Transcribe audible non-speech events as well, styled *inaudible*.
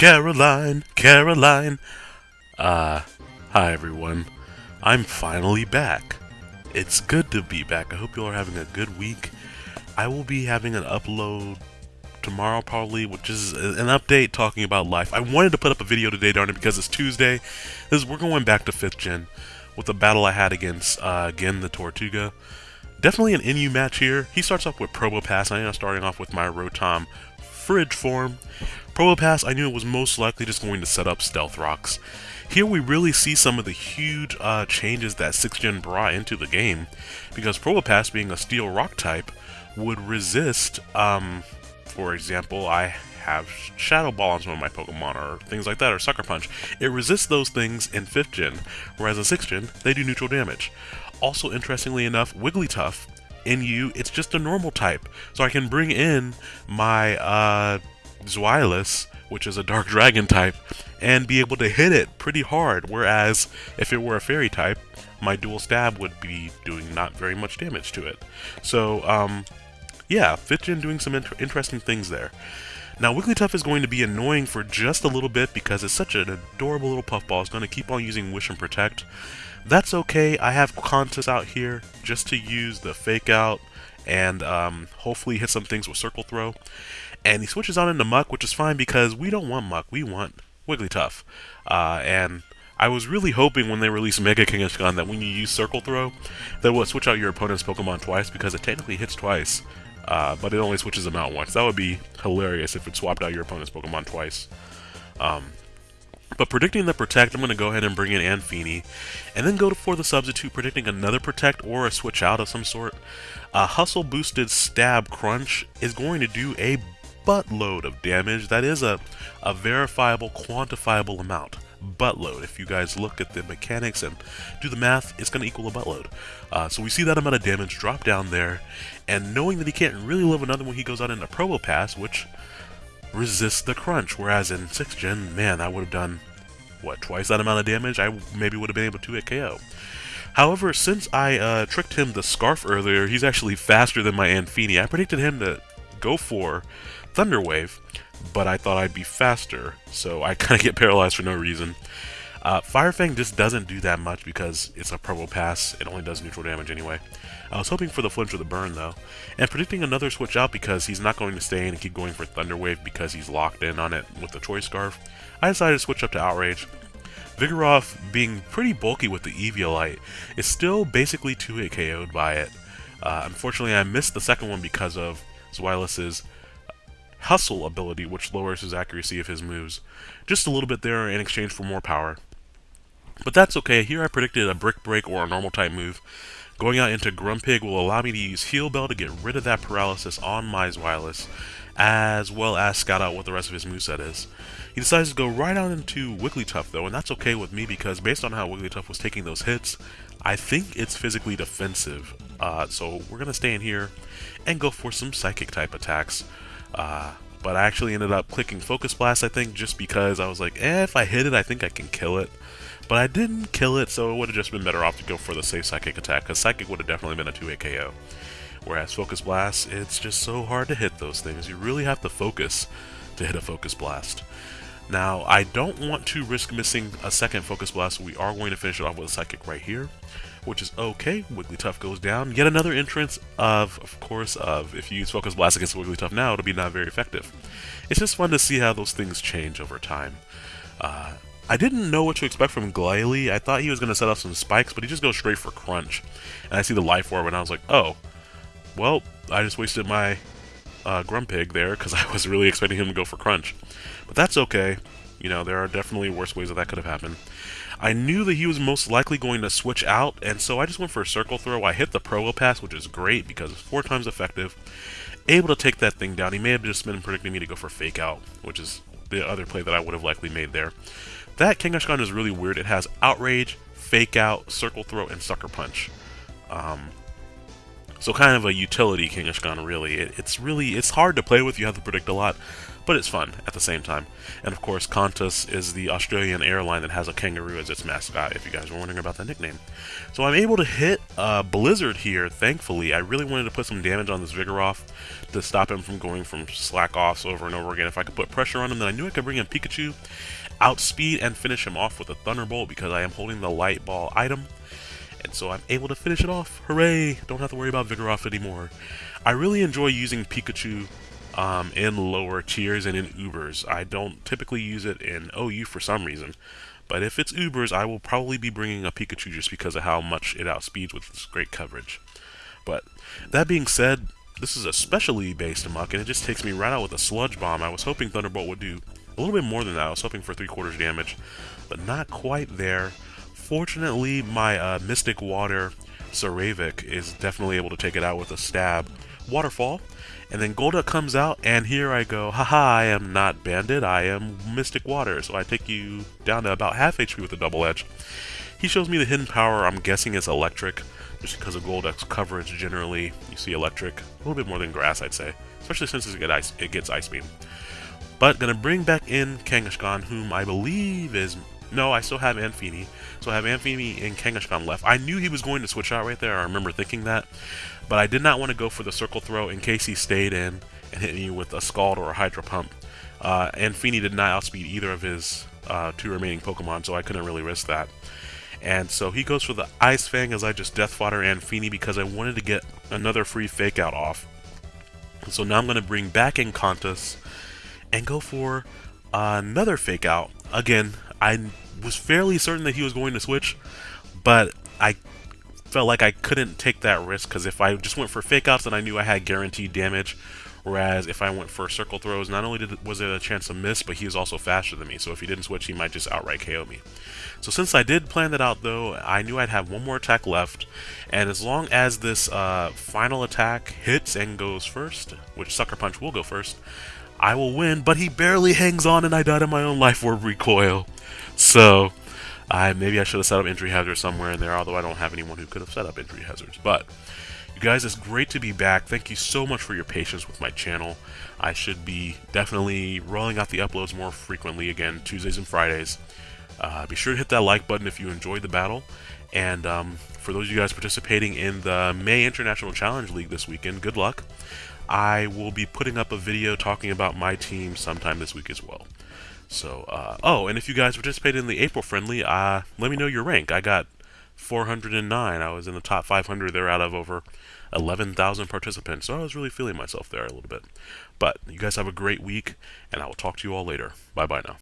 Caroline, Caroline. Uh, hi everyone. I'm finally back. It's good to be back. I hope you all are having a good week. I will be having an upload tomorrow probably, which is an update talking about life. I wanted to put up a video today, darn it, because it's Tuesday. This we're going back to 5th gen with the battle I had against, uh, again, the Tortuga. Definitely an NU match here. He starts off with Probopass. And I am starting off with my Rotom Fridge form. Probopass, I knew it was most likely just going to set up Stealth Rocks. Here we really see some of the huge uh, changes that 6th Gen brought into the game, because Probopass being a Steel Rock type would resist, um, for example, I have Shadow Ball on some of my Pokemon, or things like that, or Sucker Punch. It resists those things in 5th Gen, whereas in 6th Gen, they do neutral damage. Also, interestingly enough, Wigglytuff, in you, it's just a normal type. So I can bring in my, uh, Zweilous, which is a Dark *laughs* Dragon type, and be able to hit it pretty hard, whereas if it were a Fairy type, my dual stab would be doing not very much damage to it. So, um, yeah, 5th Gen doing some inter interesting things there. Now, Wigglytuff is going to be annoying for just a little bit because it's such an adorable little puffball. It's going to keep on using Wish and Protect. That's okay. I have Qantas out here just to use the Fake Out and um, hopefully hit some things with Circle Throw. And he switches on into Muk, which is fine because we don't want Muk, we want Wigglytuff. Uh, and I was really hoping when they released Mega King Kangaskhan that when you use Circle Throw, that would switch out your opponent's Pokemon twice because it technically hits twice, uh, but it only switches them out once. That would be hilarious if it swapped out your opponent's Pokemon twice. Um, but predicting the Protect, I'm going to go ahead and bring in Anfini, and then go for the Substitute, predicting another Protect or a switch out of some sort. A Hustle boosted Stab Crunch is going to do a buttload of damage. That is a, a verifiable, quantifiable amount. Buttload. If you guys look at the mechanics and do the math, it's going to equal a buttload. Uh, so we see that amount of damage drop down there, and knowing that he can't really live another one, he goes out into Probopass, which resists the crunch. Whereas in 6th gen, man, I would have done, what, twice that amount of damage? I maybe would have been able to hit KO. However, since I uh, tricked him the Scarf earlier, he's actually faster than my Anfini. I predicted him to go for Thunder Wave, but I thought I'd be faster, so I *laughs* kind of get paralyzed for no reason. Uh, Fire Fang just doesn't do that much because it's a purple Probopass, it only does neutral damage anyway. I was hoping for the flinch or the burn though, and predicting another switch out because he's not going to stay in and keep going for Thunder Wave because he's locked in on it with the Choice Scarf, I decided to switch up to Outrage. Vigoroth, being pretty bulky with the Eviolite, is still basically 2-hit KO'd by it. Uh, unfortunately, I missed the second one because of Zweilous's Hustle ability, which lowers his accuracy of his moves. Just a little bit there in exchange for more power. But that's okay, here I predicted a Brick Break or a normal type move. Going out into Grumpig will allow me to use Heal Bell to get rid of that paralysis on my Zweilous, as well as scout out what the rest of his moveset is. He decides to go right out into Wigglytuff though, and that's okay with me because based on how Wigglytuff was taking those hits, I think it's physically defensive. Uh, so we're going to stay in here and go for some Psychic type attacks. Uh, but I actually ended up clicking Focus Blast, I think, just because I was like, eh, if I hit it, I think I can kill it. But I didn't kill it, so it would have just been better off to go for the safe Psychic attack, because Psychic would have definitely been a 2-hit KO. Whereas Focus Blast, it's just so hard to hit those things. You really have to focus to hit a Focus Blast. Now, I don't want to risk missing a second Focus Blast, so we are going to finish it off with a Psychic right here which is okay. Wigglytuff goes down. Yet another entrance of, of course, of if you use Focus Blast against Wigglytuff now, it'll be not very effective. It's just fun to see how those things change over time. Uh, I didn't know what to expect from Glalie. I thought he was going to set off some spikes, but he just goes straight for Crunch. And I see the Life Orb, and I was like, oh, well, I just wasted my uh, Grumpig there, because *laughs* I was really expecting him to go for Crunch. But that's okay. You know, there are definitely worse ways that that could have happened. I knew that he was most likely going to switch out, and so I just went for a circle throw. I hit the Probopass, which is great because it's four times effective. able to take that thing down. He may have just been predicting me to go for Fake Out, which is the other play that I would have likely made there. That Kangaskhan is really weird. It has Outrage, Fake Out, Circle Throw, and Sucker Punch. Um, so kind of a utility Kangaskhan, really. It, it's really, it's hard to play with, you have to predict a lot, but it's fun at the same time. And of course, Qantas is the Australian airline that has a kangaroo as its mascot, if you guys were wondering about that nickname. So I'm able to hit a Blizzard here, thankfully. I really wanted to put some damage on this Vigoroth to stop him from going from slack offs over and over again. If I could put pressure on him, then I knew I could bring in Pikachu, outspeed, and finish him off with a Thunderbolt because I am holding the Light Ball item and so I'm able to finish it off. Hooray! Don't have to worry about Vigoroth anymore. I really enjoy using Pikachu um, in lower tiers and in Ubers. I don't typically use it in OU for some reason, but if it's Ubers, I will probably be bringing a Pikachu just because of how much it outspeeds with its great coverage. But that being said, this is a specially based Muk, and it just takes me right out with a Sludge Bomb. I was hoping Thunderbolt would do a little bit more than that. I was hoping for 3 quarters damage, but not quite there. Fortunately, my uh, Mystic Water Saravik is definitely able to take it out with a stab. Waterfall, and then Golduck comes out, and here I go, haha, I am not Bandit, I am Mystic Water, so I take you down to about half HP with a double edge. He shows me the hidden power, I'm guessing it's electric, just because of Golduck's coverage generally, you see electric, a little bit more than grass I'd say, especially since it gets ice, it gets ice beam. But gonna bring back in Kangaskhan, whom I believe is no, I still have Anfini. So I have Anfini and Kangaskhan left. I knew he was going to switch out right there. I remember thinking that. But I did not want to go for the circle throw in case he stayed in and hit me with a Scald or a Hydro Pump. Uh, Anfini did not outspeed either of his uh, two remaining Pokemon, so I couldn't really risk that. And so he goes for the Ice Fang as I just Death Fodder Anfini because I wanted to get another free Fake Out off. So now I'm going to bring back in Qantas and go for another Fake Out. Again, I was fairly certain that he was going to switch, but I felt like I couldn't take that risk because if I just went for fake outs, then I knew I had guaranteed damage. Whereas if I went for circle throws, not only did, was there a chance to miss, but he was also faster than me. So if he didn't switch, he might just outright KO me. So since I did plan that out, though, I knew I'd have one more attack left. And as long as this uh, final attack hits and goes first, which Sucker Punch will go first, I will win. But he barely hangs on, and I died in my own life orb recoil. So, I maybe I should have set up entry hazards somewhere in there, although I don't have anyone who could have set up entry hazards. But, you guys, it's great to be back. Thank you so much for your patience with my channel. I should be definitely rolling out the uploads more frequently again, Tuesdays and Fridays. Uh, be sure to hit that like button if you enjoyed the battle. And um, for those of you guys participating in the May International Challenge League this weekend, good luck. I will be putting up a video talking about my team sometime this week as well. So, uh, oh, and if you guys participated in the April friendly, uh, let me know your rank. I got 409. I was in the top 500 there out of over 11,000 participants. So I was really feeling myself there a little bit. But you guys have a great week, and I will talk to you all later. Bye bye now.